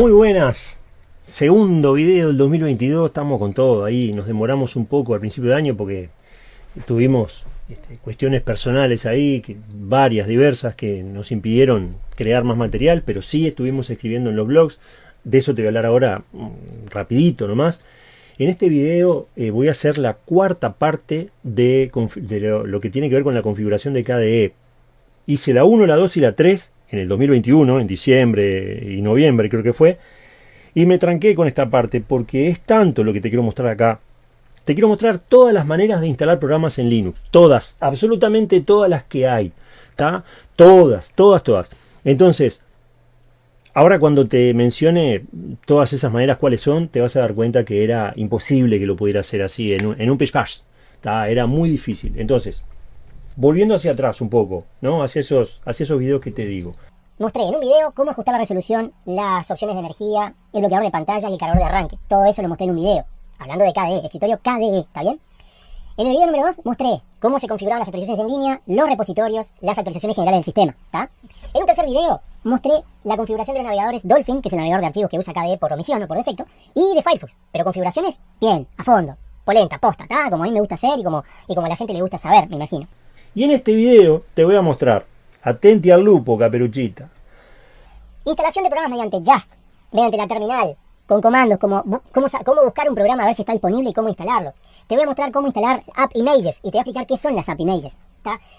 Muy buenas. Segundo video del 2022, estamos con todo ahí. Nos demoramos un poco al principio de año porque tuvimos este, cuestiones personales ahí, varias, diversas, que nos impidieron crear más material, pero sí estuvimos escribiendo en los blogs. De eso te voy a hablar ahora mm, rapidito nomás. En este video eh, voy a hacer la cuarta parte de, lo, lo, que tiene que ver con la configuración de KDE. Hice la 1, la 2 y la 3 en el 2021, en diciembre y noviembre creo que fue, y me tranqué con esta parte porque es tanto lo que te quiero mostrar acá. Te quiero mostrar todas las maneras de instalar programas en Linux. Todas, absolutamente todas las que hay. ¿Está? Todas, todas, todas. Entonces, ahora cuando te mencione todas esas maneras cuáles son, te vas a dar cuenta que era imposible que lo pudiera hacer así en un, en un Era muy difícil. Entonces, volviendo hacia atrás un poco, ¿no? Hacia esos, hacia esos videos que te digo. Mostré en un video cómo ajustar la resolución, las opciones de energía, el bloqueador de pantalla y el cargador de arranque. Todo eso lo mostré en un video, hablando de KDE, escritorio KDE, ¿está bien? En el video número 2 mostré cómo se configuraban las actualizaciones en línea, los repositorios, las actualizaciones generales del sistema, ¿está? En un tercer video mostré la configuración de los navegadores Dolphin, que es el navegador de archivos que usa KDE por omisión o por defecto, y de Firefox, pero configuraciones bien, a fondo, polenta, posta, ¿está? Como a mí me gusta hacer y como, y como a la gente le gusta saber, me imagino. Y en este video te voy a mostrar, atenti al lupo, caperuchita. Instalación de programas mediante Just, mediante la terminal, con comandos, como cómo, cómo, buscar un programa a ver si está disponible y cómo instalarlo. Te voy a mostrar cómo instalar App Images y te voy a explicar qué son las App Images.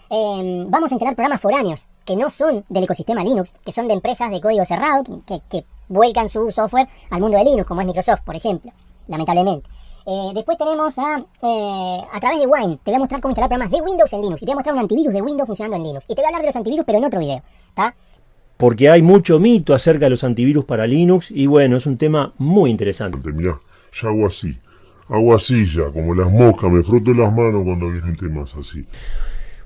Eh, vamos a instalar programas foráneos que no son del ecosistema Linux, que son de empresas de código cerrado que vuelcan su software al mundo de Linux, como es Microsoft, por ejemplo, lamentablemente. Eh, después tenemos a, eh, a través de Wine, te voy a mostrar cómo instalar programas de Windows en Linux. Y te voy a mostrar un antivirus de Windows funcionando en Linux. Y te voy a hablar de los antivirus, pero en otro video. ¿Está? Porque hay mucho mito acerca de los antivirus para Linux. Y bueno, es un tema muy interesante. Mirá, ya hago así. Hago así ya, como las moscas. Me froto las manos cuando vienen temas así.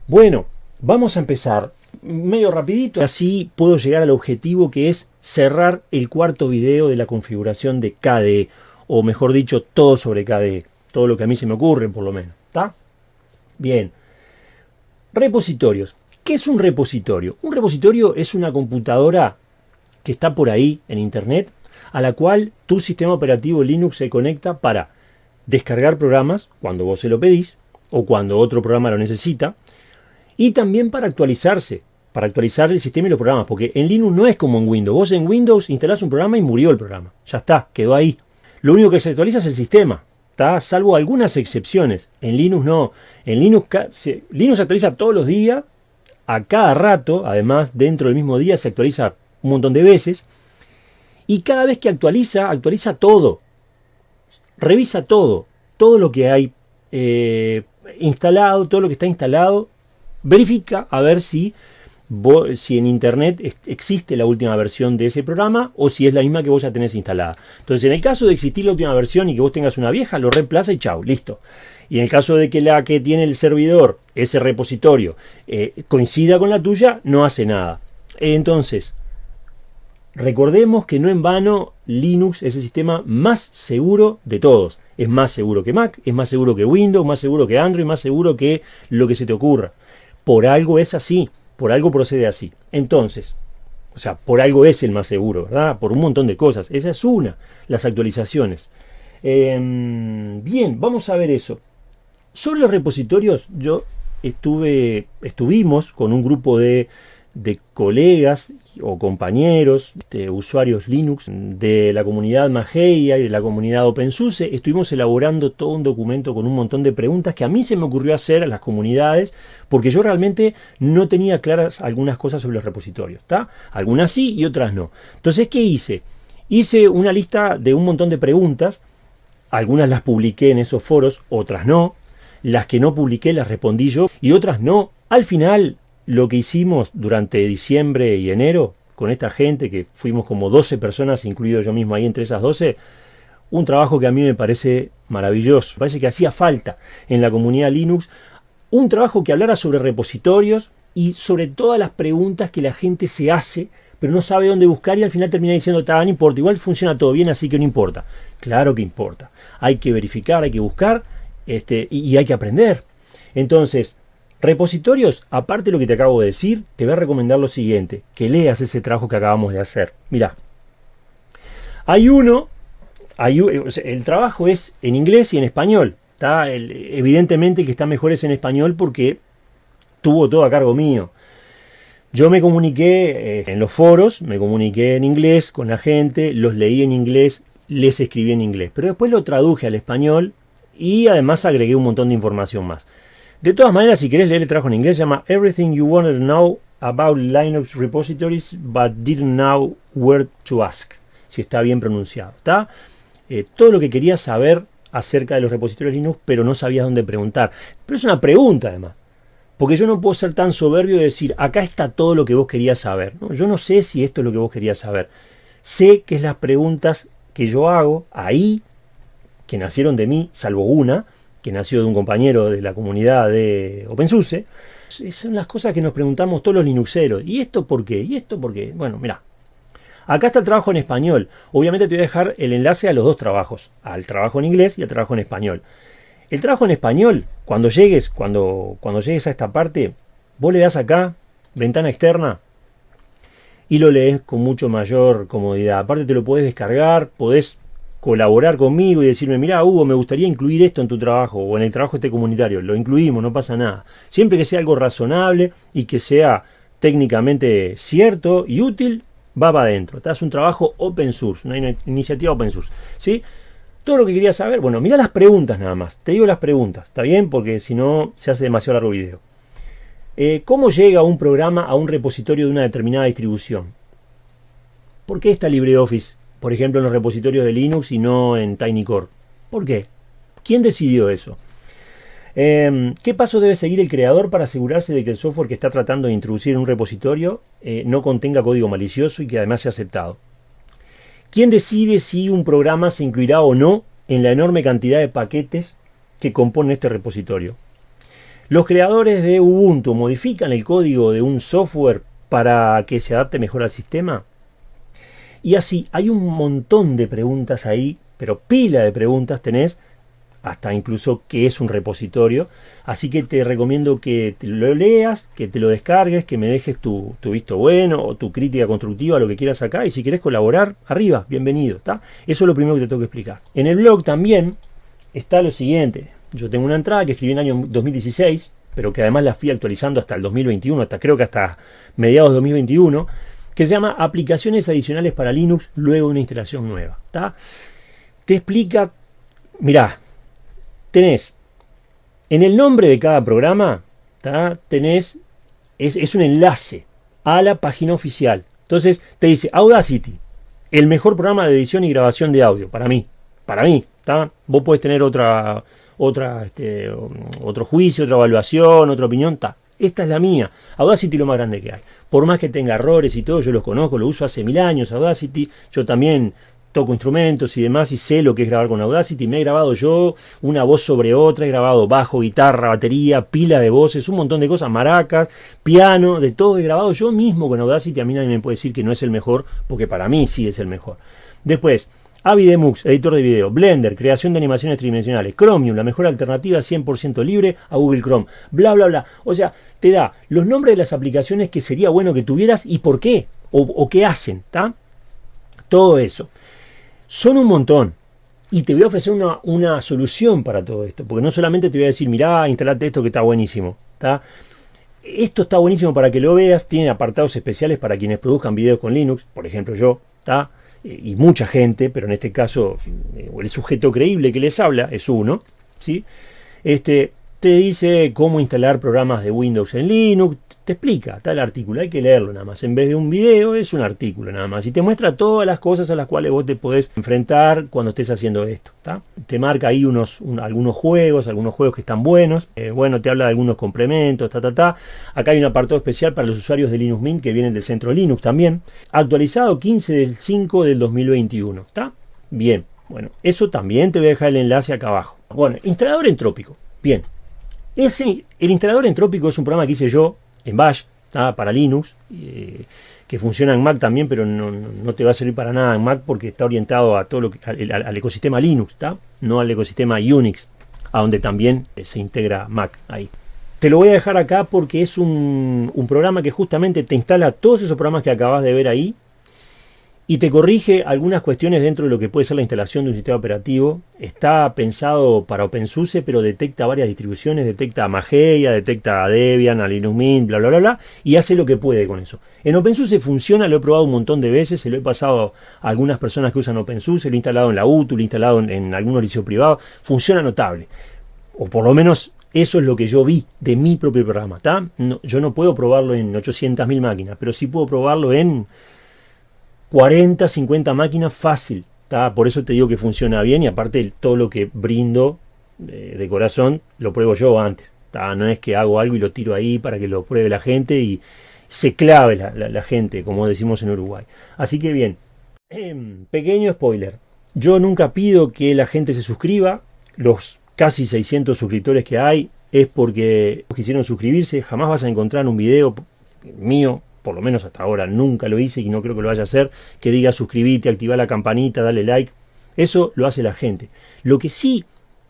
Bueno, vamos a empezar medio rapidito. Así puedo llegar al objetivo que es cerrar el cuarto video de la configuración de KDE o mejor dicho, todo sobre KDE, todo lo que a mí se me ocurre por lo menos, ¿está? Bien. Repositorios. ¿Qué es un repositorio? Un repositorio es una computadora que está por ahí en internet, a la cual tu sistema operativo Linux se conecta para descargar programas cuando vos se lo pedís o cuando otro programa lo necesita, y también para actualizarse, para actualizar el sistema y los programas, porque en Linux no es como en Windows. Vos en Windows instalás un programa y murió el programa. Ya está, quedó ahí. Lo único que se actualiza es el sistema, ¿está? salvo algunas excepciones. En Linux no. En Linux, Linux se actualiza todos los días, a cada rato, además dentro del mismo día se actualiza un montón de veces. Y cada vez que actualiza, actualiza todo. Revisa todo. Todo lo que hay eh, instalado, todo lo que está instalado. Verifica a ver si si en internet existe la última versión de ese programa o si es la misma que vos ya tenés instalada. Entonces, en el caso de existir la última versión y que vos tengas una vieja, lo reemplaza y chao, listo. Y en el caso de que la que tiene el servidor, ese repositorio, eh, coincida con la tuya, no hace nada. Entonces, recordemos que no en vano Linux es el sistema más seguro de todos. Es más seguro que Mac, es más seguro que Windows, más seguro que Android, más seguro que lo que se te ocurra. Por algo es así. Por algo procede así. Entonces, o sea, por algo es el más seguro, ¿verdad? Por un montón de cosas. Esa es una, las actualizaciones. Em, bien, vamos a ver eso. Sobre los repositorios, yo estuve, estuvimos con un grupo de de colegas o compañeros, este, usuarios Linux de la comunidad Mageia y de la comunidad OpenSUSE, estuvimos elaborando todo un documento con un montón de preguntas que a mí se me ocurrió hacer a las comunidades porque yo realmente no tenía claras algunas cosas sobre los repositorios, ¿está? Algunas sí y otras no. Entonces, ¿qué hice? Hice una lista de un montón de preguntas, algunas las publiqué en esos foros, otras no, las que no publiqué las respondí yo y otras no. Al final lo que hicimos durante diciembre y enero con esta gente, que fuimos como 12 personas, incluido yo mismo ahí entre esas 12, un trabajo que a mí me parece maravilloso. Parece que hacía falta en la comunidad Linux un trabajo que hablara sobre repositorios y sobre todas las preguntas que la gente se hace, pero no sabe dónde buscar y al final termina diciendo, no importa, igual funciona todo bien, así que no importa. Claro que importa. Hay que verificar, hay que buscar este, y hay que aprender. Entonces, Repositorios, aparte de lo que te acabo de decir, te voy a recomendar lo siguiente, que leas ese trabajo que acabamos de hacer. Mira, Hay uno, hay, el trabajo es en inglés y en español. ¿está? evidentemente que está mejor es en español porque tuvo todo a cargo mío. Yo me comuniqué eh, en los foros, me comuniqué en inglés con la gente, los leí en inglés, les escribí en inglés. Pero después lo traduje al español y además agregué un montón de información más. De todas maneras, si querés leer el trabajo en inglés, se llama Everything You Wanted to Know About Linux Repositories But Didn't Know Where to Ask. Si está bien pronunciado. ¿está? Eh, todo lo que quería saber acerca de los repositorios Linux, pero no sabía dónde preguntar. Pero es una pregunta además. Porque yo no puedo ser tan soberbio de decir, acá está todo lo que vos querías saber. Yo no sé si esto es lo que vos querías saber. Sé que es las preguntas que yo hago ahí, que nacieron de mí, salvo una, que nació de un compañero de la comunidad de OpenSUSE, son las cosas que nos preguntamos todos los linuxeros. ¿Y esto por qué? ¿Y esto por qué? Bueno, mira. Acá está el trabajo en español. Obviamente te voy a dejar el enlace a los dos trabajos, al trabajo en inglés y al trabajo en español. El trabajo en español, cuando llegues, cuando, cuando llegues a esta parte, vos le das acá, ventana externa, y lo lees con mucho mayor comodidad. Aparte te lo puedes descargar, podés colaborar conmigo y decirme, mira Hugo, me gustaría incluir esto en tu trabajo o en el trabajo este comunitario. Lo incluimos, no pasa nada. Siempre que sea algo razonable y que sea técnicamente cierto y útil, va para adentro. Es un trabajo open source, una iniciativa open source. ¿sí? Todo lo que quería saber, bueno, mira las preguntas nada más. Te digo las preguntas, ¿está bien? Porque si no, se hace demasiado largo video. Eh, ¿Cómo llega un programa a un repositorio de una determinada distribución? ¿Por qué está LibreOffice por ejemplo, en los repositorios de Linux y no en TinyCore. ¿Por qué? ¿Quién decidió eso? Em, ¿Qué paso debe seguir el creador para asegurarse de que el software que está tratando de introducir en un repositorio eh, no contenga código malicioso y que además sea aceptado? ¿Quién decide si un programa se incluirá o no en la enorme cantidad de paquetes que componen este repositorio? ¿Los creadores de Ubuntu modifican el código de un software para que se adapte mejor al sistema? Y así, hay un montón de preguntas ahí, pero pila de preguntas tenés, hasta incluso qué es un repositorio. Así que te recomiendo que te lo leas, que te lo descargues, que me dejes tu, visto bueno o tu crítica constructiva, lo que quieras acá. Y si quieres colaborar, arriba, bienvenido. Eso es lo primero que te tengo que explicar. En el blog también está lo siguiente. Yo tengo una entrada que escribí en el año 2016, pero que además la fui actualizando hasta el 2021, hasta creo que hasta mediados de 2021 que se llama Aplicaciones Adicionales para Linux luego de una instalación nueva. Te explica, mirá, tenés en el nombre de cada programa, tenés, es, es un enlace a la página oficial. Entonces te dice Audacity, el mejor programa de edición y grabación de audio, para mí, para mí, Vos podés tener otra, otra, este, otro juicio, otra evaluación, otra opinión, esta es la mía. Audacity lo más grande que hay. Por más que tenga errores y todo, yo los conozco, lo uso hace mil años Audacity. Yo también toco instrumentos y demás y sé lo que es grabar con Audacity. Me he grabado yo una voz sobre otra, he grabado bajo, guitarra, batería, pila de voces, un montón de cosas, maracas, piano, de todo he grabado yo mismo con Audacity. A mí nadie me puede decir que no es el mejor, porque para mí sí es el mejor. Después, Avidemux, editor de video, Blender, creación de animaciones tridimensionales, Chromium, la mejor alternativa 100% libre a Google Chrome, bla, bla, bla. O sea, te da los nombres de las aplicaciones que sería bueno que tuvieras y por qué, o, qué hacen, ¿está? Todo eso. Son un montón. Y te voy a ofrecer una, solución para todo esto, porque no solamente te voy a decir, mirá, instalate esto que está buenísimo. Esto está buenísimo para que lo veas, tiene apartados especiales para quienes produzcan videos con Linux, por ejemplo yo, ¿está? Y mucha gente, pero en este caso eh, el sujeto creíble que les habla es uno, ¿sí? Este, te dice cómo instalar programas de Windows en Linux, te explica, está el artículo, hay que leerlo nada más. En vez de un video es un artículo nada más. Y te muestra todas las cosas a las cuales vos te podés enfrentar cuando estés haciendo esto. Te marca ahí unos, algunos juegos, algunos juegos que están buenos. Eh, bueno, te habla de algunos complementos, ta, ta, ta. Acá hay un apartado especial para los usuarios de Linux Mint que vienen del centro Linux también. Actualizado 15 del 5 del 2021. ¿Está? Bien. Bueno, eso también te voy a dejar el enlace acá abajo. Bueno, instalador entrópico. Bien. Ese, el instalador entrópico es un programa que hice yo en Bash, para Linux, eh, que funciona en Mac también, pero no, te va a servir para nada en Mac porque está orientado a todo lo que, al, ecosistema Linux, no al ecosistema Unix, a donde también eh, se integra Mac ahí. Te lo voy a dejar acá porque es un, un programa que justamente te instala todos esos programas que acabas de ver ahí y te corrige algunas cuestiones dentro de lo que puede ser la instalación de un sistema operativo. Está pensado para OpenSUSE, pero detecta varias distribuciones, detecta Mageia, detecta Debian, a Linux Mint, bla, bla, bla, bla, y hace lo que puede con eso. En OpenSUSE funciona, lo he probado un montón de veces, se lo he pasado a algunas personas que usan OpenSUSE, lo he instalado en la UTU, lo he instalado en, en algún liceo privado, funciona notable. O por lo menos eso es lo que yo vi de mi propio programa. yo no puedo probarlo en 800.000 máquinas, pero sí puedo probarlo en 40, 50 máquinas fácil. Por eso te digo que funciona bien y aparte todo lo que brindo eh, de corazón lo pruebo yo antes. No es que hago algo y lo tiro ahí para que lo pruebe la gente y se clave la, gente, como decimos en Uruguay. Así que bien, em, pequeño spoiler. Yo nunca pido que la gente se suscriba. Los casi 600 suscriptores que hay es porque quisieron suscribirse. Jamás vas a encontrar un video mío por lo menos hasta ahora nunca lo hice y no creo que lo vaya a hacer, que diga suscribite, activa la campanita, dale like. Eso lo hace la gente. Lo que sí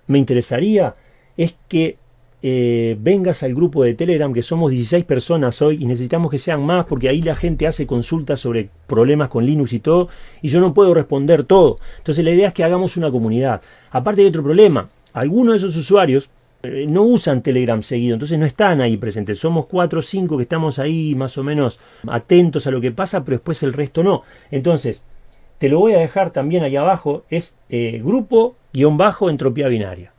me interesaría es que eh, vengas al grupo de Telegram, que somos 16 personas hoy y necesitamos que sean más porque ahí la gente hace consultas sobre problemas con Linux y todo y yo no puedo responder todo. Entonces la idea es que hagamos una comunidad. Aparte hay otro problema. Algunos de esos usuarios no usan Telegram seguido, entonces no están ahí presentes. Somos cuatro o cinco que estamos ahí más o menos atentos a lo que pasa, pero después el resto no. Entonces, te lo voy a dejar también ahí abajo, es eh, grupo-bajo entropía binaria.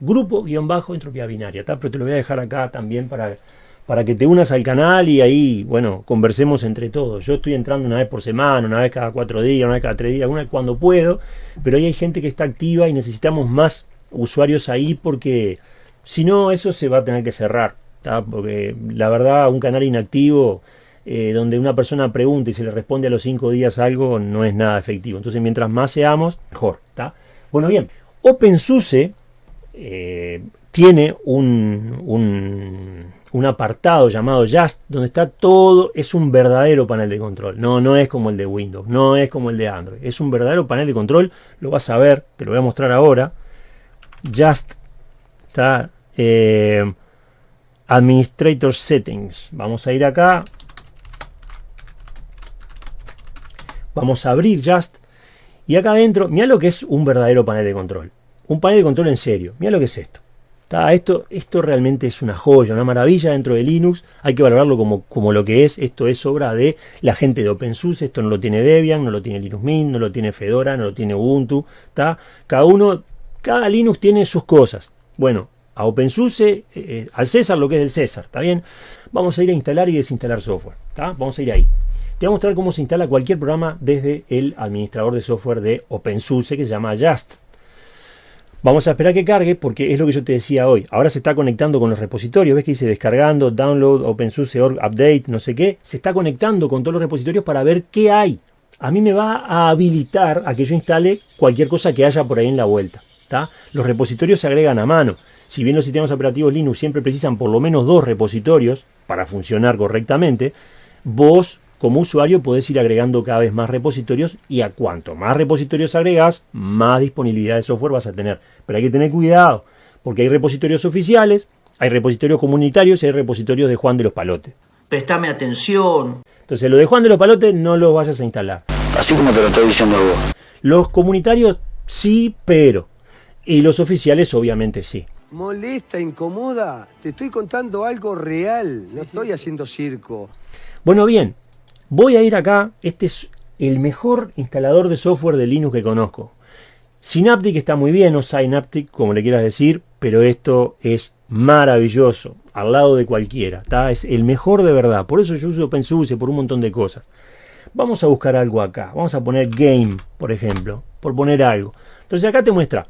Grupo-bajo entropía binaria, pero te lo voy a dejar acá también para, para que te unas al canal y ahí, bueno, conversemos entre todos. Yo estoy entrando una vez por semana, una vez cada cuatro días, una vez cada tres días, una vez cuando puedo, pero ahí hay gente que está activa y necesitamos más usuarios ahí porque si no, eso se va a tener que cerrar, porque la verdad, un canal inactivo eh, donde una persona pregunta y se le responde a los cinco días algo no es nada efectivo. Entonces, mientras más seamos, mejor. Bueno, bien, OpenSUSE eh, tiene un, un, un, apartado llamado Just, donde está todo, es un verdadero panel de control. No, no es como el de Windows, no es como el de Android. Es un verdadero panel de control, lo vas a ver, te lo voy a mostrar ahora. Just está eh, Administrator Settings. Vamos a ir acá. Vamos a abrir Just. Y acá adentro, mira lo que es un verdadero panel de control. Un panel de control en serio. Mira lo que es esto. Esto, esto realmente es una joya, una maravilla dentro de Linux. Hay que valorarlo como, como lo que es. Esto es obra de la gente de OpenSUSE. Esto no lo tiene Debian, no lo tiene Linux Mint, no lo tiene Fedora, no lo tiene Ubuntu. Cada uno cada Linux tiene sus cosas. Bueno, a OpenSUSE, eh, eh, al César lo que es del César, ¿está bien? Vamos a ir a instalar y desinstalar software, ¿está? Vamos a ir ahí. Te voy a mostrar cómo se instala cualquier programa desde el administrador de software de OpenSUSE que se llama Just. Vamos a esperar que cargue porque es lo que yo te decía hoy. Ahora se está conectando con los repositorios. ¿Ves que dice descargando, download, OpenSUSE.org, update, no sé qué? Se está conectando con todos los repositorios para ver qué hay. A mí me va a habilitar a que yo instale cualquier cosa que haya por ahí en la vuelta. Los repositorios se agregan a mano. Si bien los sistemas operativos Linux siempre precisan por lo menos dos repositorios para funcionar correctamente, vos como usuario podés ir agregando cada vez más repositorios y a cuanto más repositorios agregas, más disponibilidad de software vas a tener. Pero hay que tener cuidado, porque hay repositorios oficiales, hay repositorios comunitarios y hay repositorios de Juan de los Palotes. Prestame atención. Entonces, lo de Juan de los Palotes no lo vayas a instalar. Así como te lo estoy diciendo vos. Los comunitarios sí, pero y los oficiales obviamente sí. Molesta, incomoda. Te estoy contando algo real. No estoy haciendo circo. Bueno, bien. Voy a ir acá. Este es el mejor instalador de software de Linux que conozco. Synaptic está muy bien, o Synaptic, como le quieras decir, pero esto es maravilloso, al lado de cualquiera, es el mejor de verdad, por eso yo uso OpenSUSE, por un montón de cosas. Vamos a buscar algo acá, vamos a poner Game, por ejemplo, por poner algo. Entonces acá te muestra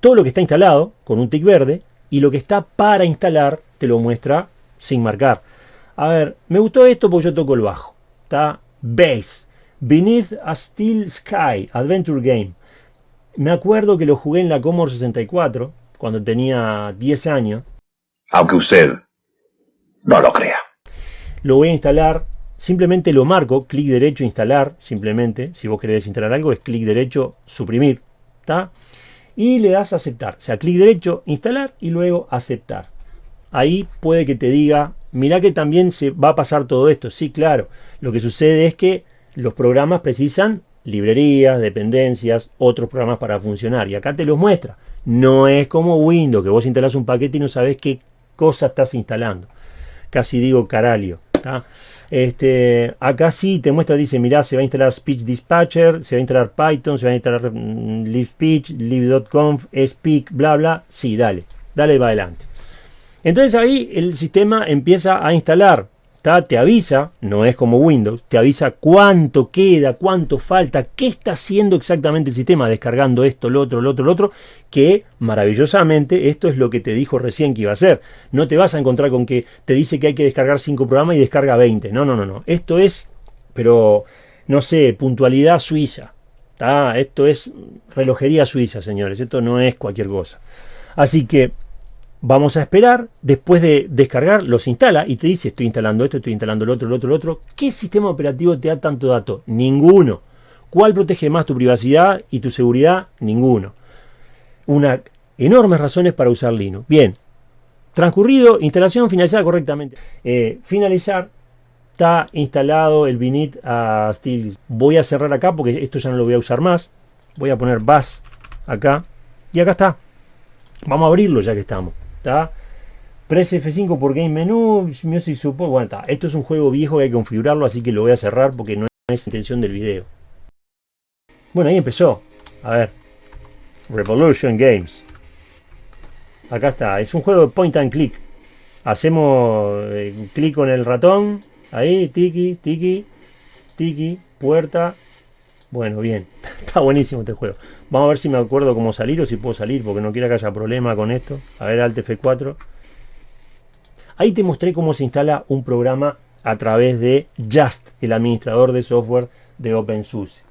todo lo que está instalado con un tick verde y lo que está para instalar te lo muestra sin marcar. A ver, me gustó esto porque yo toco el bajo. Está Bass. Beneath a Steel Sky Adventure Game. Me acuerdo que lo jugué en la Commodore 64 cuando tenía 10 años. Aunque usted no lo crea. Lo voy a instalar, simplemente lo marco, clic derecho, instalar, simplemente. Si vos querés instalar algo, es clic derecho, suprimir. ¿Está? Y le das a aceptar. O sea, clic derecho, instalar y luego aceptar. Ahí puede que te diga, mira que también se va a pasar todo esto. Sí, claro. Lo que sucede es que los programas precisan librerías, dependencias, otros programas para funcionar. Y acá te los muestra. No es como Windows, que vos instalás un paquete y no sabés qué cosa estás instalando. Casi digo caralio. Este, acá sí te muestra, dice, mirá, se va a instalar Speech Dispatcher, se va a instalar Python, se va a instalar mm, LiveSpeech, Live.conf, Speak, bla, bla. Sí, dale, dale va adelante. Entonces ahí el sistema empieza a instalar te avisa, no es como Windows, te avisa cuánto queda, cuánto falta, qué está haciendo exactamente el sistema, descargando esto, lo otro, lo otro, lo otro, que maravillosamente esto es lo que te dijo recién que iba a hacer. No te vas a encontrar con que te dice que hay que descargar 5 programas y descarga 20. No, no, no, no. Esto es, pero, no sé, puntualidad suiza. Esto es relojería suiza, señores. Esto no es cualquier cosa. Así que Vamos a esperar, después de descargar, los instala y te dice estoy instalando esto, estoy instalando el otro, el otro, el otro. ¿Qué sistema operativo te da tanto dato? Ninguno. ¿Cuál protege más tu privacidad y tu seguridad? Ninguno. Una enormes razones para usar Linux. Bien, transcurrido, instalación finalizada correctamente. Eh, finalizar, está instalado el binit a Steel. Voy a cerrar acá porque esto ya no lo voy a usar más. Voy a poner bus acá y acá está. Vamos a abrirlo ya que estamos. ¿Está? Press F5 por Game Menu, Music Support. Bueno, está. Esto es un juego viejo que hay que configurarlo, así que lo voy a cerrar porque no es intención del video. Bueno, ahí empezó. A ver. Revolution Games. Acá está. Es un juego de point and click. Hacemos eh, clic con el ratón. Ahí, tiki, tiki, tiki, puerta. Bueno, bien. Está buenísimo este juego. Vamos a ver si me acuerdo cómo salir o si puedo salir, porque no quiero que haya problema con esto. A ver, Alt F4. Ahí te mostré cómo se instala un programa a través de Just, el administrador de software de OpenSUSE.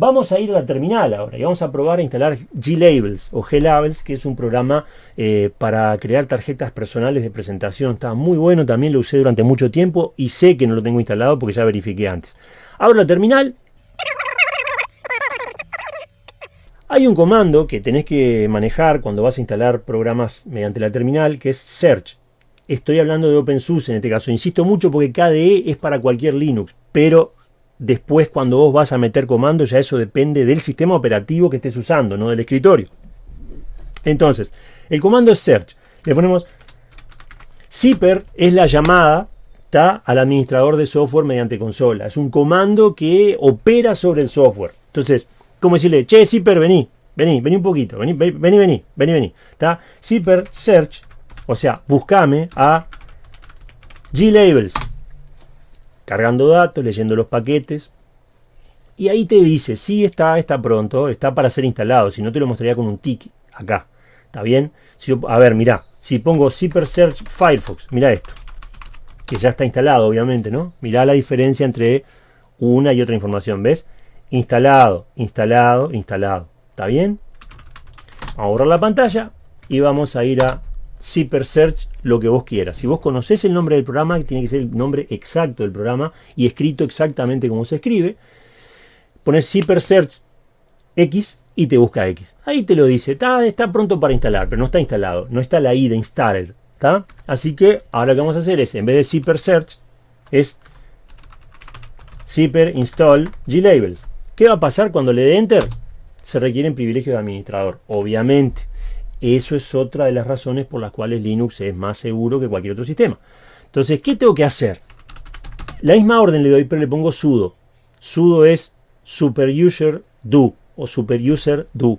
Vamos a ir a la terminal ahora y vamos a probar a instalar G-Labels o G-Labels, que es un programa eh, para crear tarjetas personales de presentación. Está muy bueno, también lo usé durante mucho tiempo y sé que no lo tengo instalado porque ya verifiqué antes. Abro la terminal Hay un comando que tenés que manejar cuando vas a instalar programas mediante la terminal que es search. Estoy hablando de OpenSUSE en este caso. Insisto mucho porque KDE es para cualquier Linux, pero después cuando vos vas a meter comandos ya eso depende del sistema operativo que estés usando, no del escritorio. Entonces, el comando es search. Le ponemos zipper es la llamada al administrador de software mediante consola. Es un comando que opera sobre el software. Entonces, como decirle, che, Zipper, vení, vení, vení un poquito, vení, vení, vení, vení, vení. ¿Está? Zipper search, o sea, buscame a G-Labels. Cargando datos, leyendo los paquetes. Y ahí te dice, sí está, está pronto, está para ser instalado. Si no te lo mostraría con un tick acá. ¿Está bien? Si a ver, mira, si pongo Zipper Search Firefox, mira esto. Que ya está instalado, obviamente, ¿no? Mira la diferencia entre una y otra información, ¿ves? Instalado, instalado, instalado. ¿Está bien? Vamos a borrar la pantalla y vamos a ir a Zipper Search, lo que vos quieras. Si vos conocés el nombre del programa, tiene que ser el nombre exacto del programa y escrito exactamente como se escribe. Pones Zipper Search X y te busca X. Ahí te lo dice, está, está pronto para instalar, pero no está instalado, no está la I de installer. ¿está? Así que ahora lo que vamos a hacer es, en vez de Zipper Search, es Zipper Install Glabels. ¿Qué va a pasar cuando le dé Enter? Se requieren privilegios de administrador, obviamente. Eso es otra de las razones por las cuales Linux es más seguro que cualquier otro sistema. Entonces, ¿qué tengo que hacer? La misma orden le doy, pero le pongo sudo. Sudo es superuser do o superuser do.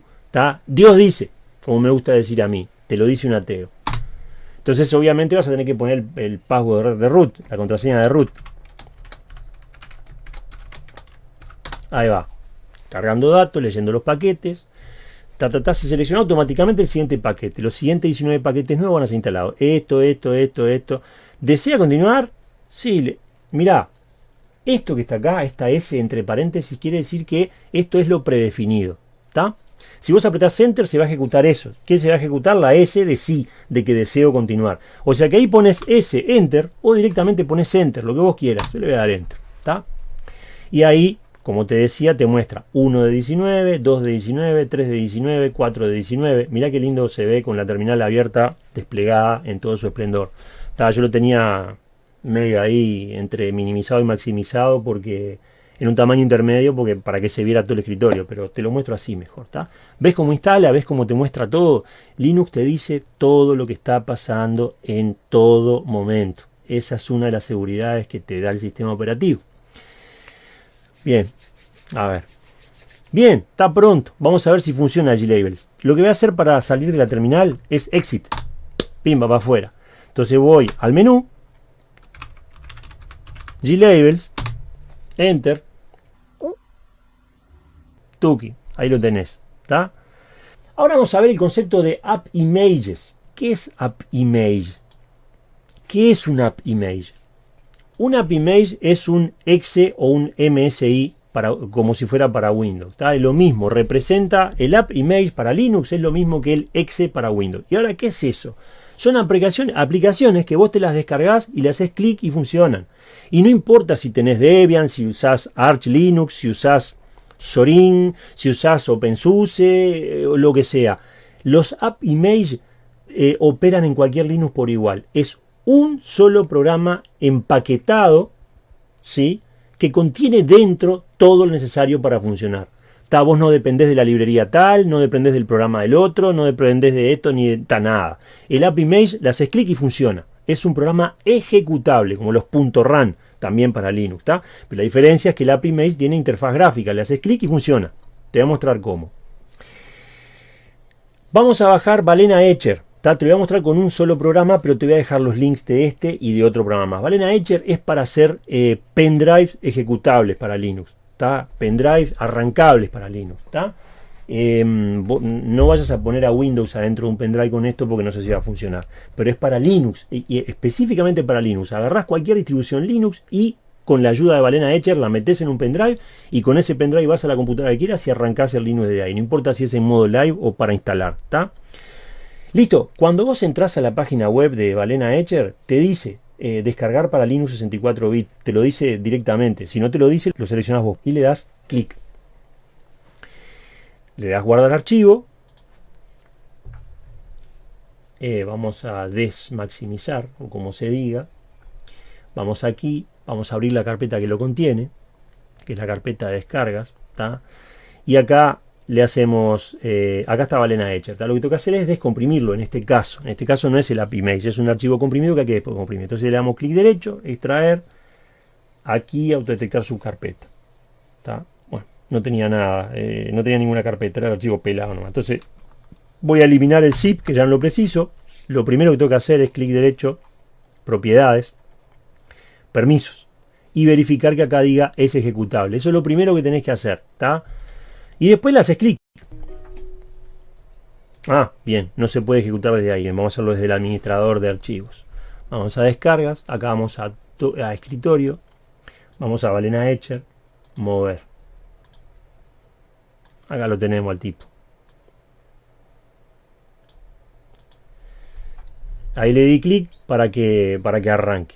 Dios dice, como me gusta decir a mí, te lo dice un ateo. Entonces, obviamente vas a tener que poner el password de root, la contraseña de root. Ahí va. Cargando datos, leyendo los paquetes. Ta, ta, se selecciona automáticamente el siguiente paquete. Los siguientes 19 paquetes nuevos van a ser instalados. Esto, esto, esto, esto. ¿Desea continuar? Sí. Mirá, esto que está acá, esta S entre paréntesis, quiere decir que esto es lo predefinido. ¿Está? Si vos apretás Enter, se va a ejecutar eso. ¿Qué se va a ejecutar? La S de sí, de que deseo continuar. O sea que ahí pones S, Enter, o directamente pones Enter, lo que vos quieras. Yo le voy a dar Enter. ¿Está? Y ahí como te decía, te muestra 1 de 19, 2 de 19, 3 de 19, 4 de 19. Mirá qué lindo se ve con la terminal abierta, desplegada en todo su esplendor. yo lo tenía medio ahí entre minimizado y maximizado porque en un tamaño intermedio porque para que se viera todo el escritorio, pero te lo muestro así mejor, ¿está? ¿Ves cómo instala? ¿Ves cómo te muestra todo? Linux te dice todo lo que está pasando en todo momento. Esa es una de las seguridades que te da el sistema operativo. Bien, a ver. Bien, está pronto. Vamos a ver si funciona G-Labels. Lo que voy a hacer para salir de la terminal es exit. Pimba, para afuera. Entonces voy al menú. G-Labels. Enter. Tuki. Ahí lo tenés. ¿Está? Ahora vamos a ver el concepto de App Images. ¿Qué es App Image? ¿Qué es un App Image? Un App Image es un exe o un MSI como si fuera para Windows. Es lo mismo, representa el App Image para Linux, es lo mismo que el exe para Windows. ¿Y ahora qué es eso? Son aplicaciones, que vos te las descargas y le haces clic y funcionan. Y no importa si tenés Debian, si usás Arch Linux, si usás Zorin, si usás OpenSUSE, o lo que sea. Los App Image eh, operan en cualquier Linux por igual. Es un solo programa empaquetado, ¿sí? que contiene dentro todo lo necesario para funcionar. Ta, vos no dependés de la librería tal, no dependés del programa del otro, no dependés de esto ni de nada. El App Image le haces clic y funciona. Es un programa ejecutable, como los .ran, también para Linux. Pero la diferencia es que el App Image tiene interfaz gráfica, le haces clic y funciona. Te voy a mostrar cómo. Vamos a bajar Balena Etcher. Te voy a mostrar con un solo programa, pero te voy a dejar los links de este y de otro programa más. Balena Etcher es para hacer eh, pendrives ejecutables para Linux. Pendrives arrancables para Linux. Em, no vayas a poner a Windows adentro de un pendrive con esto porque no sé si va a funcionar. Pero es para Linux, y, específicamente para Linux. Agarrás cualquier distribución Linux y con la ayuda de Balena Etcher la metes en un pendrive y con ese pendrive vas a la computadora que quieras y arrancás el Linux de ahí. No importa si es en modo live o para instalar. Listo, cuando vos entras a la página web de Balena Etcher, te dice eh, descargar para Linux 64 bit, te lo dice directamente. Si no te lo dice, lo seleccionas vos y le das clic. Le das guardar archivo. Eh, vamos a desmaximizar, o como se diga. Vamos aquí, vamos a abrir la carpeta que lo contiene, que es la carpeta de descargas. Y acá le hacemos, eh, acá está Balena Etcher, lo que toca hacer es descomprimirlo en este caso, en este caso no es el AppImage, es un archivo comprimido que hay que después entonces le damos clic derecho, extraer, aquí autodetectar su carpeta, bueno, no tenía nada, eh, no tenía ninguna carpeta, era el archivo pelado nomás, entonces voy a eliminar el zip que ya no lo preciso, lo primero que tengo que hacer es clic derecho, propiedades, permisos, y verificar que acá diga es ejecutable, eso es lo primero que tenés que hacer, ¿está? Y después le haces clic. Ah, bien, no se puede ejecutar desde ahí. Vamos a hacerlo desde el administrador de archivos. Vamos a descargas, acá vamos a, escritorio, vamos a Balena Etcher, mover. Acá lo tenemos al tipo. Ahí le di clic para que, para que arranque.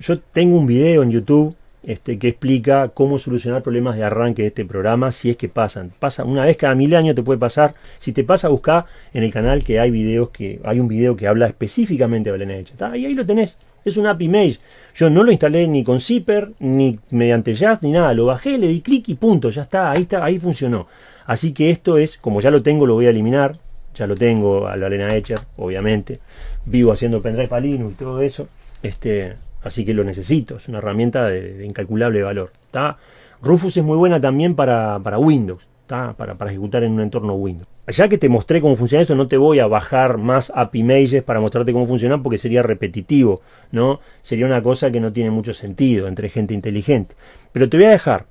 Yo tengo un video en YouTube este, que explica cómo solucionar problemas de arranque de este programa si es que pasan. Pasa una vez cada mil años te puede pasar. Si te pasa, busca en el canal que hay videos que hay un video que habla específicamente de Belén Y ahí lo tenés. Es un API Image. Yo no lo instalé ni con Zipper, ni mediante Jazz, ni nada. Lo bajé, le di clic y punto. Ya está, ahí está, ahí funcionó. Así que esto es, como ya lo tengo, lo voy a eliminar. Ya lo tengo a la Elena obviamente. Vivo haciendo pendrive para Linux y todo eso. Este, así que lo necesito, es una herramienta de, incalculable valor. Rufus es muy buena también para, Windows, para, para, ejecutar en un entorno Windows. Ya que te mostré cómo funciona esto, no te voy a bajar más API para mostrarte cómo funciona porque sería repetitivo, ¿no? Sería una cosa que no tiene mucho sentido entre gente inteligente. Pero te voy a dejar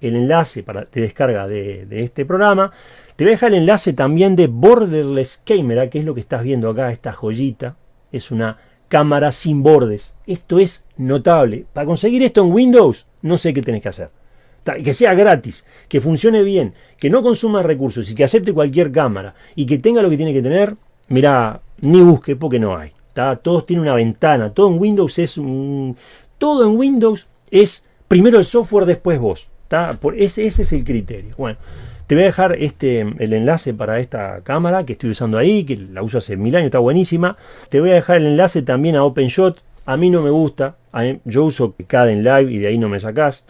el enlace para, de descarga de, de este programa. Te voy a dejar el enlace también de Borderless Camera, que es lo que estás viendo acá, esta joyita. Es una cámara sin bordes. Esto es notable. Para conseguir esto en Windows, no sé qué tenés que hacer. Que sea gratis, que funcione bien, que no consuma recursos y que acepte cualquier cámara y que tenga lo que tiene que tener, mira, ni busque porque no hay. Todos tienen una ventana, todo en Windows es un... Todo en Windows es primero el software, después vos. Por ese, ese es el criterio. Bueno, te voy a dejar este, el enlace para esta cámara que estoy usando ahí, que la uso hace mil años, está buenísima. Te voy a dejar el enlace también a OpenShot. A mí no me gusta, yo uso CAD en Live y de ahí no me sacás.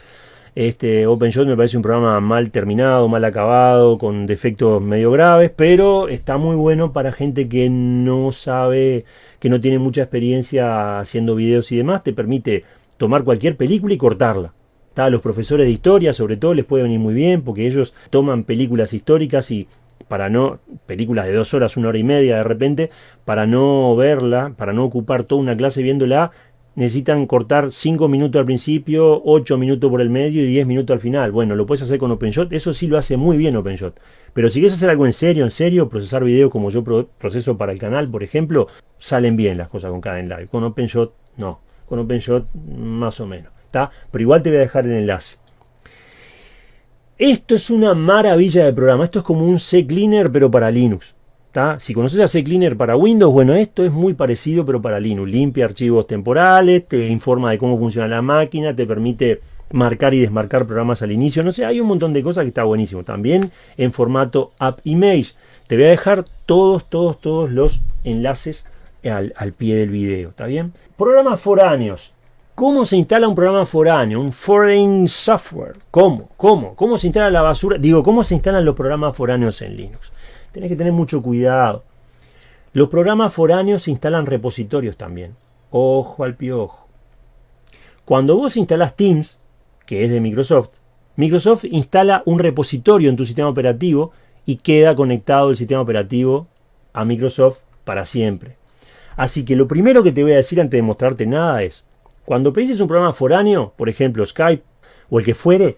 Este OpenShot me parece un programa mal terminado, mal acabado, con defectos medio graves, pero está muy bueno para gente que no sabe, que no tiene mucha experiencia haciendo videos y demás. Te permite tomar cualquier película y cortarla. A los profesores de historia, sobre todo, les puede venir muy bien porque ellos toman películas históricas y para no, películas de dos horas, una hora y media de repente, para no verla, para no ocupar toda una clase viéndola, necesitan cortar 5 minutos al principio, 8 minutos por el medio y 10 minutos al final. Bueno, lo puedes hacer con OpenShot, eso sí lo hace muy bien OpenShot. Pero si quieres hacer algo en serio, en serio, procesar videos como yo proceso para el canal, por ejemplo, salen bien las cosas con Live. Con OpenShot, no. Con OpenShot, más o menos. Pero igual te voy a dejar el enlace. Esto es una maravilla de programa. Esto es como un CCleaner, pero para Linux. Si conoces a CCleaner para Windows, bueno, esto es muy parecido, pero para Linux. Limpia archivos temporales, te informa de cómo funciona la máquina, te permite marcar y desmarcar programas al inicio. No sé, hay un montón de cosas que está buenísimo. También en formato app image. Te voy a dejar todos, todos, todos los enlaces al, al pie del video. ¿Está bien? Programas foráneos. ¿Cómo se instala un programa foráneo, un foreign software? ¿Cómo? ¿Cómo? ¿Cómo se instala la basura? Digo, ¿cómo se instalan los programas foráneos en Linux? Tenés que tener mucho cuidado. Los programas foráneos instalan repositorios también. Ojo al piojo. Cuando vos instalás Teams, que es de Microsoft, Microsoft instala un repositorio en tu sistema operativo y queda conectado el sistema operativo a Microsoft para siempre. Así que lo primero que te voy a decir antes de mostrarte nada es, cuando precises un programa foráneo, por ejemplo Skype o el que fuere,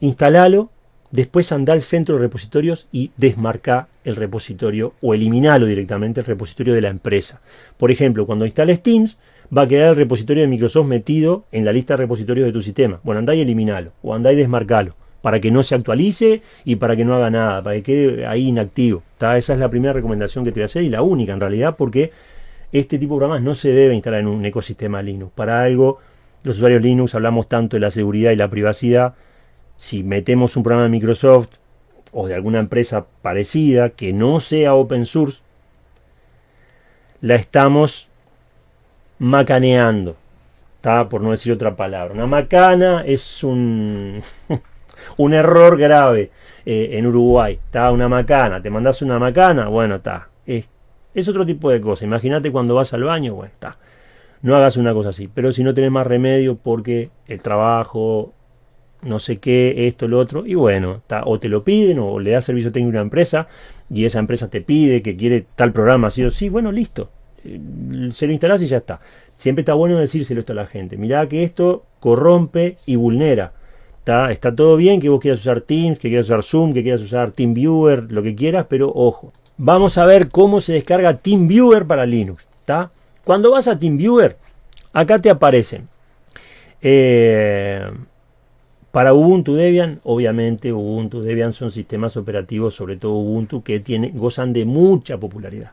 instalalo, después anda al centro de repositorios y desmarca el repositorio o eliminalo directamente el repositorio de la empresa. Por ejemplo, cuando instales Teams, va a quedar el repositorio de Microsoft metido en la lista de repositorios de tu sistema. Bueno, andá y eliminalo o andá y desmarcalo para que no se actualice y para que no haga nada, para que quede ahí inactivo. Esa es la primera recomendación que te voy a hacer y la única en realidad porque este tipo de programas no se debe instalar en un ecosistema Linux. Para algo, los usuarios Linux hablamos tanto de la seguridad y la privacidad. Si metemos un programa de Microsoft o de alguna empresa parecida que no sea open source, la estamos macaneando. ¿está? Por no decir otra palabra. Una macana es un, un error grave eh, en Uruguay. ¿está? Una macana. Te mandas una macana, bueno, está. Es es otro tipo de cosa. Imagínate cuando vas al baño, bueno, está. No hagas una cosa así. Pero si no tenés más remedio porque el trabajo, no sé qué, esto, lo otro, y bueno, está, o te lo piden o le das servicio técnico a una empresa y esa empresa te pide que quiere tal programa, así o sí, bueno, listo. Eh, se lo instalás y ya está. Siempre está bueno decírselo esto a la gente. Mirá que esto corrompe y vulnera. Está, está todo bien que vos quieras usar Teams, que quieras usar Zoom, que quieras usar TeamViewer, lo que quieras, pero ojo, vamos a ver cómo se descarga TeamViewer para Linux. Cuando vas a TeamViewer, acá te aparecen. Eh, para Ubuntu Debian, obviamente Ubuntu Debian son sistemas operativos, sobre todo Ubuntu, que tiene, gozan de mucha popularidad.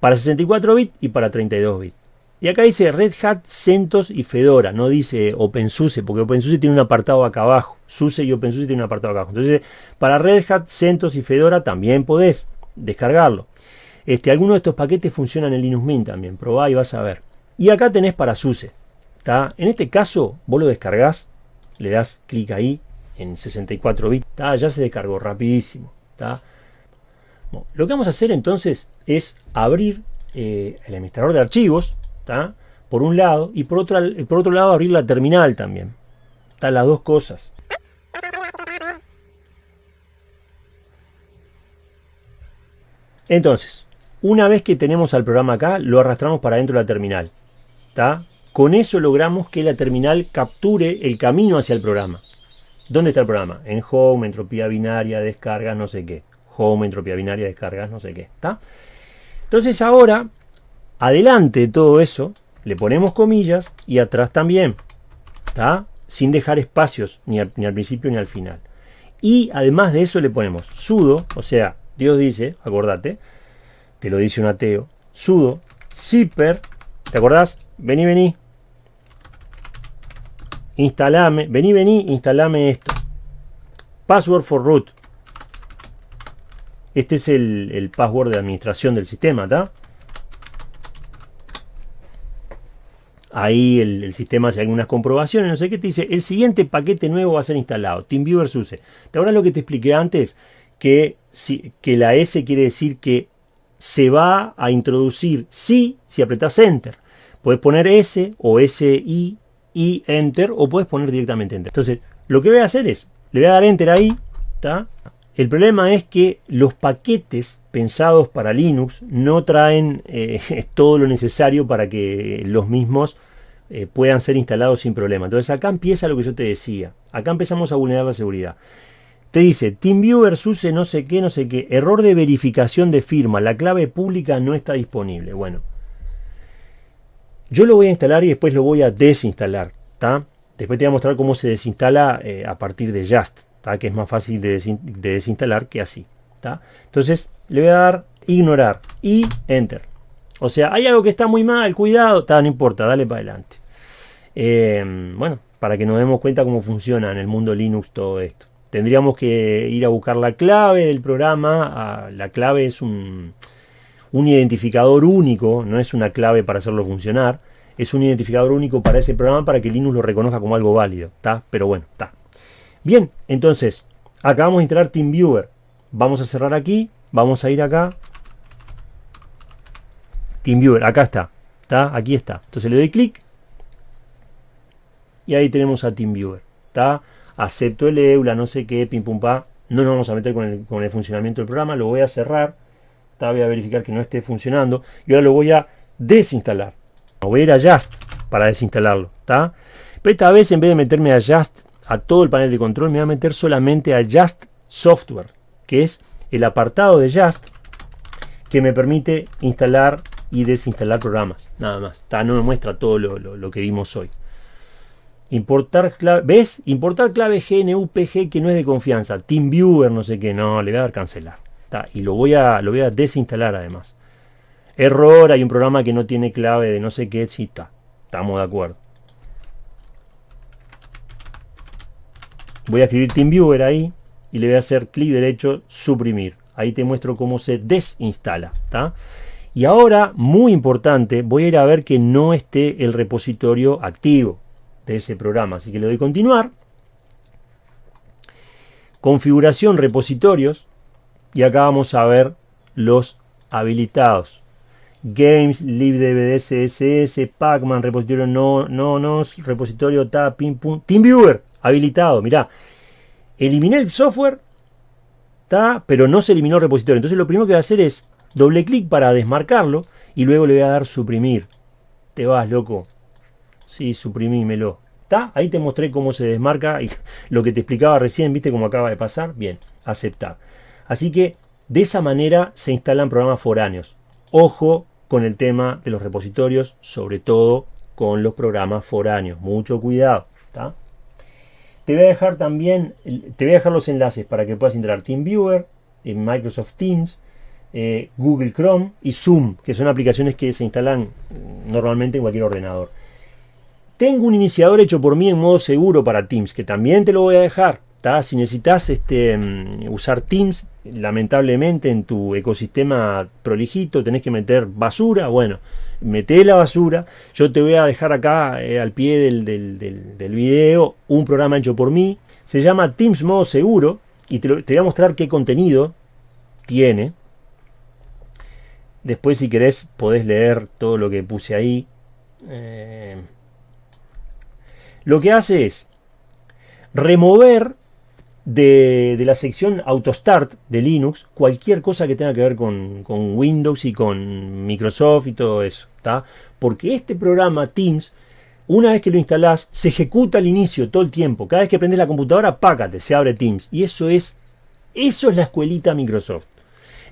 Para 64 bits y para 32 bits. Y acá dice Red Hat, CentOS y Fedora, no dice OpenSUSE, porque OpenSUSE tiene un apartado acá abajo. SUSE y OpenSUSE tienen un apartado acá abajo. Entonces, para Red Hat, CentOS y Fedora también podés descargarlo. Este, algunos de estos paquetes funcionan en Linux Mint también, probá y vas a ver. Y acá tenés para SUSE. En este caso, vos lo descargás, le das clic ahí en 64 bits, ya se descargó rapidísimo. lo que vamos a hacer entonces es abrir eh, el administrador de archivos, por un lado, y por otro, por otro lado abrir la terminal también. Están las dos cosas. Entonces, una vez que tenemos al programa acá, lo arrastramos para dentro de la terminal. Con eso logramos que la terminal capture el camino hacia el programa. ¿Dónde está el programa? En Home, entropía binaria, descargas, no sé qué. Home, entropía binaria, descargas, no sé qué. Entonces ahora Adelante de todo eso, le ponemos comillas y atrás también. ¿Está? Sin dejar espacios ni al, principio ni al final. Y además de eso le ponemos sudo, o sea, Dios dice, acordate, te lo dice un ateo, sudo, zipper, ¿te acordás? Vení, vení. Instalame, vení, vení, instalame esto. Password for root. Este es el, el password de administración del sistema, ¿está? Ahí el, sistema hace algunas comprobaciones, no sé qué, te dice, el siguiente paquete nuevo va a ser instalado, TeamViewer SUSE. ¿Te acuerdas lo que te expliqué antes? Que, que la S quiere decir que se va a introducir sí si apretas Enter. Puedes poner S o SI y Enter o puedes poner directamente Enter. Entonces, lo que voy a hacer es, le voy a dar Enter ahí, ¿está? El problema es que los paquetes pensados para Linux no traen eh, todo lo necesario para que los mismos eh, puedan ser instalados sin problema. Entonces acá empieza lo que yo te decía. Acá empezamos a vulnerar la seguridad. Te dice TeamViewer SUSE no sé qué, no sé qué. Error de verificación de firma. La clave pública no está disponible. Bueno. Yo lo voy a instalar y después lo voy a desinstalar. ¿tá? Después te voy a mostrar cómo se desinstala eh, a partir de Just. Que es más fácil de, de desinstalar que así. Entonces le voy a dar ignorar y enter. O sea, hay algo que está muy mal, cuidado, no importa, dale para adelante. Eh, bueno, para que nos demos cuenta cómo funciona en el mundo Linux todo esto. Tendríamos que ir a buscar la clave del programa. Ah, la clave es un, un identificador único, no es una clave para hacerlo funcionar. Es un identificador único para ese programa para que Linux lo reconozca como algo válido. ¿está? Pero bueno, está. Bien, entonces, acabamos de instalar TeamViewer. Vamos a cerrar aquí, vamos a ir acá. TeamViewer, acá está. ¿Está? Aquí está. Entonces le doy clic. Y ahí tenemos a TeamViewer. ¿Está? Acepto el EULA, no sé qué, pim pum pa. No nos vamos a meter con el, con el funcionamiento del programa. Lo voy a cerrar. ¿está? Voy a verificar que no esté funcionando. Y ahora lo voy a desinstalar. Voy a ir a Just para desinstalarlo. Pero esta vez en vez de meterme a Just a todo el panel de control, me voy a meter solamente a Just Software que es el apartado de Just que me permite instalar y desinstalar programas. Nada más. no me muestra todo lo, que vimos hoy. Importar clave. ¿Ves? Importar clave GNUPG que no es de confianza. TeamViewer, no sé qué. No, le voy a dar cancelar. y lo voy, a, lo voy a desinstalar además. Error, hay un programa que no tiene clave de no sé qué. Sí. Estamos de acuerdo. Voy a escribir TeamViewer ahí y le voy a hacer clic derecho, suprimir. Ahí te muestro cómo se desinstala. Y ahora, muy importante, voy a ir a ver que no esté el repositorio activo de ese programa. Así que le doy continuar. Configuración repositorios. Y acá vamos a ver los habilitados. Games, libdvd, css, pacman, repositorio no, no, nos, repositorio ta, pim, pum, TeamViewer, habilitado, mirá. Eliminé el software, está, pero no se eliminó el repositorio. Entonces lo primero que voy a hacer es doble clic para desmarcarlo y luego le voy a dar suprimir. Te vas, loco. Sí, suprimímelo. ¿Está? Ahí te mostré cómo se desmarca y lo que te explicaba recién, ¿viste cómo acaba de pasar? Bien, aceptar. Así que de esa manera se instalan programas foráneos. Ojo con el tema de los repositorios, sobre todo con los programas foráneos. Mucho cuidado. ¿está? Te voy a dejar también, te voy a dejar los enlaces para que puedas entrar TeamViewer, en Microsoft Teams, eh, Google Chrome y Zoom, que son aplicaciones que se instalan normalmente en cualquier ordenador. Tengo un iniciador hecho por mí en modo seguro para Teams, que también te lo voy a dejar. Si necesitas este, mm, usar Teams, lamentablemente en tu ecosistema prolijito tenés que meter basura, bueno, mete la basura. Yo te voy a dejar acá eh, al pie del, del, video un programa hecho por mí. Se llama Teams Modo Seguro y te, voy a mostrar qué contenido tiene. Después si querés podés leer todo lo que puse ahí. Eh, lo que hace es remover de, la sección AutoStart de Linux cualquier cosa que tenga que ver con, Windows y con Microsoft y todo eso. Porque este programa Teams, una vez que lo instalás, se ejecuta al inicio todo el tiempo. Cada vez que prendes la computadora, págate, se abre Teams. Y eso es, eso es la escuelita Microsoft.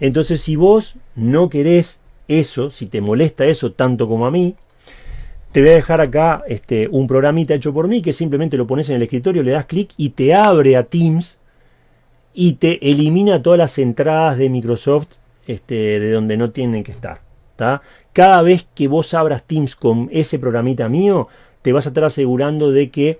Entonces, si vos no querés eso, si te molesta eso tanto como a mí, te voy a dejar acá este, un programita hecho por mí que simplemente lo pones en el escritorio, le das clic y te abre a Teams y te elimina todas las entradas de Microsoft este, de donde no tienen que estar. Cada vez que vos abras Teams con ese programita mío, te vas a estar asegurando de que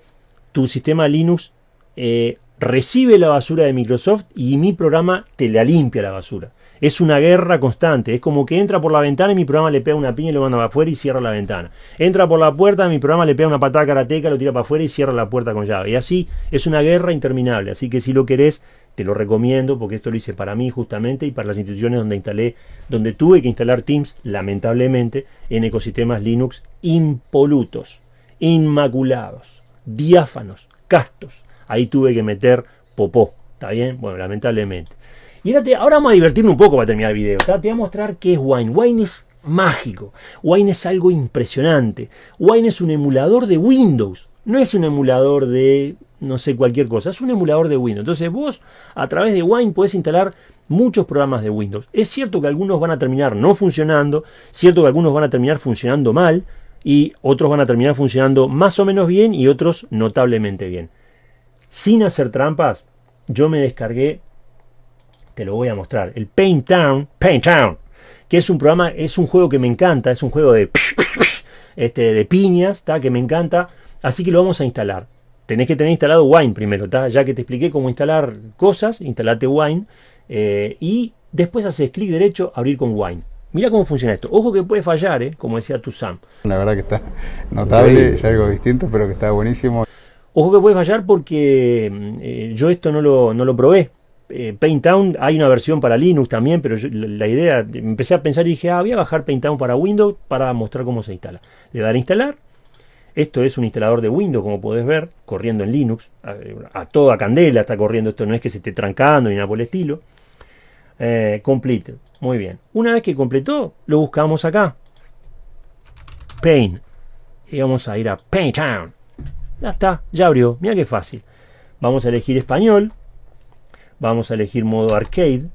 tu sistema Linux eh, recibe la basura de Microsoft y mi programa te la limpia la basura. Es una guerra constante. Es como que entra por la ventana y mi programa le pega una piña y lo manda para afuera y cierra la ventana. Entra por la puerta, mi programa le pega una patada karateca, lo tira para afuera y cierra la puerta con llave. Y así es una guerra interminable. Así que si lo querés, te lo recomiendo porque esto lo hice para mí justamente y para las instituciones donde instalé, donde tuve que instalar Teams, lamentablemente, en ecosistemas Linux impolutos, inmaculados, diáfanos, castos. Ahí tuve que meter popó. ¿Está bien? Bueno, lamentablemente. Y ahora, ahora vamos a divertirnos un poco para terminar el video. Te voy a mostrar qué es Wine. Wine es mágico. Wine es algo impresionante. Wine es un emulador de Windows. No es un emulador de no sé cualquier cosa. Es un emulador de Windows. Entonces vos a través de Wine podés instalar muchos programas de Windows. Es cierto que algunos van a terminar no funcionando. Cierto que algunos van a terminar funcionando mal. Y otros van a terminar funcionando más o menos bien y otros notablemente bien. Sin hacer trampas, yo me descargué te lo voy a mostrar. El Paint Town, Paint Town, que es un programa, es un juego que me encanta, es un juego de, este, de piñas, que me encanta, así que lo vamos a instalar. Tenés que tener instalado Wine primero, ya que te expliqué cómo instalar cosas, instalate Wine eh, y después haces clic derecho, abrir con Wine. Mira cómo funciona esto. Ojo que puede fallar, ¿eh? como decía tu Sam. La verdad que está notable, es algo distinto, pero que está buenísimo. Ojo que puede fallar porque mm, eh, yo esto no lo, no lo probé. Eh, Painttown, hay una versión para Linux también, pero la, idea, empecé a pensar y dije, ah, voy a bajar Painttown para Windows para mostrar cómo se instala. Le daré a instalar. Esto es un instalador de Windows, como podés ver, corriendo en Linux. A, toda candela está corriendo. Esto no es que se esté trancando ni nada por el estilo. Eh, complete. Muy bien. Una vez que completó, lo buscamos acá. Paint. Y vamos a ir a Painttown. Ya está, ya abrió. Mira qué fácil. Vamos a elegir español. Vamos a elegir modo arcade,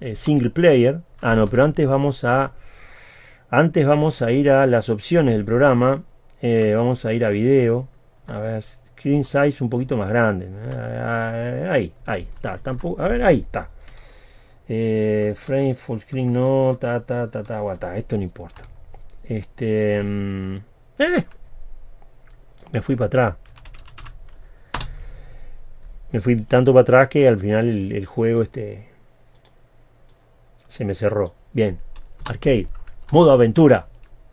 eh, single player. Ah, no, pero antes vamos a antes vamos a ir a las opciones del programa. Eh, vamos a ir a video. A ver, screen size un poquito más grande. Eh, ahí, ahí, está. Tampoco, a ver, ahí está. frame full screen no, ta, ta, ta, ta, ta, Esto no importa. Este. Mm, me fui para atrás me fui tanto para atrás que al final el, juego este se me cerró. Bien, arcade, modo aventura.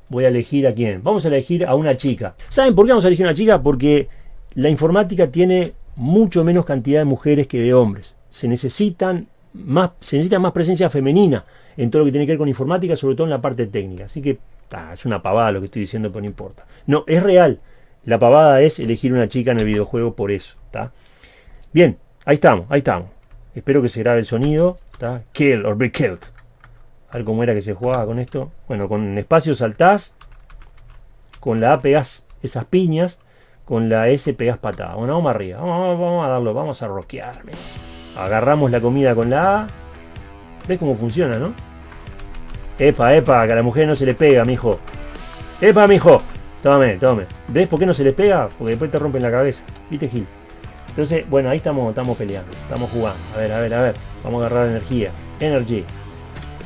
Voy a elegir a quién. Vamos a elegir a una chica. ¿Saben por qué vamos a elegir a una chica? Porque la informática tiene mucho menos cantidad de mujeres que de hombres. Se necesitan más, se necesita más presencia femenina en todo lo que tiene que ver con informática, sobre todo en la parte técnica. Así que es una pavada lo que estoy diciendo, pero no importa. No, es real. La pavada es elegir una chica en el videojuego por eso. ¿está? Bien, ahí estamos, ahí estamos. Espero que se grabe el sonido. ¿está? Kill or be killed. A ver cómo era que se jugaba con esto. Bueno, con espacio saltás. Con la A pegás esas piñas. Con la S pegás patada. Bueno, vamos arriba. Vamos, a darlo, vamos a rockear. Agarramos la comida con la A. ¿Ves cómo funciona, no? Epa, epa, que a la mujer no se le pega, mijo. Epa, mijo. Tómame, tómame. ¿Ves por qué no se le pega? Porque después te rompen la cabeza. ¿Viste, Gil? Entonces, bueno, ahí estamos, estamos peleando, estamos jugando. A ver, a ver, a ver. Vamos a agarrar energía. Energy.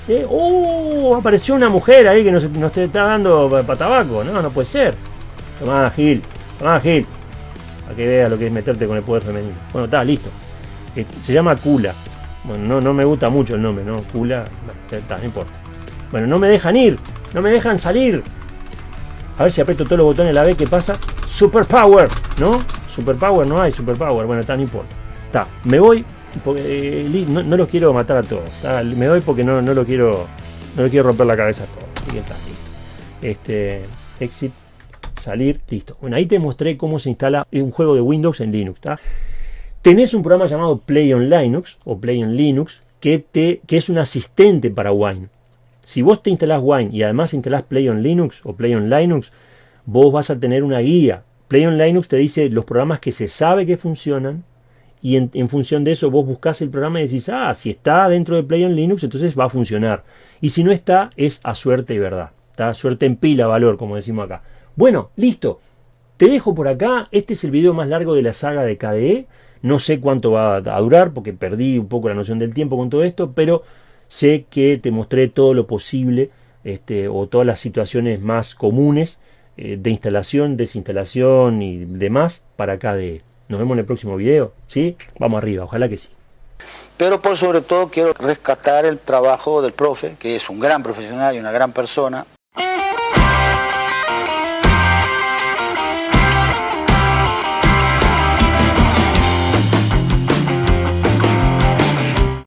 ¿Eh? ¡Uh! Apareció una mujer ahí que nos, nos está dando para tabaco. No, no puede ser. Tomá, Gil. Tomá, Gil. Para que veas lo que es meterte con el poder femenino. Bueno, está, listo. Eh, se llama Kula. Bueno, no, no me gusta mucho el nombre, ¿no? Kula. Está, no importa. Bueno, no me dejan ir. No me dejan salir. A ver si aprieto todos los botones la vez. ¿Qué pasa? Superpower, ¿no? Superpower no hay, superpower. Bueno, está, no importa. Está, me voy. Porque, eh, no, los quiero matar a todos. me voy porque no, no lo quiero. No quiero romper la cabeza a todos. Que está, listo. Este. Exit. Salir. Listo. Bueno, ahí te mostré cómo se instala un juego de Windows en Linux. Tenés un programa llamado Play on Linux o Play on Linux que, te, que es un asistente para Wine. Si vos te instalás Wine y además instalás Play on Linux o Play on Linux, vos vas a tener una guía Play on Linux te dice los programas que se sabe que funcionan y en, función de eso vos buscas el programa y decís, ah, si está dentro de Play on Linux, entonces va a funcionar. Y si no está, es a suerte y verdad. Está suerte en pila, valor, como decimos acá. Bueno, listo. Te dejo por acá. Este es el video más largo de la saga de KDE. No sé cuánto va a durar porque perdí un poco la noción del tiempo con todo esto, pero sé que te mostré todo lo posible este, o todas las situaciones más comunes eh, de instalación, desinstalación y demás para KDE. Nos vemos en el próximo video, ¿sí? Vamos arriba, ojalá que sí. Pero por sobre todo quiero rescatar el trabajo del profe, que es un gran profesional y una gran persona,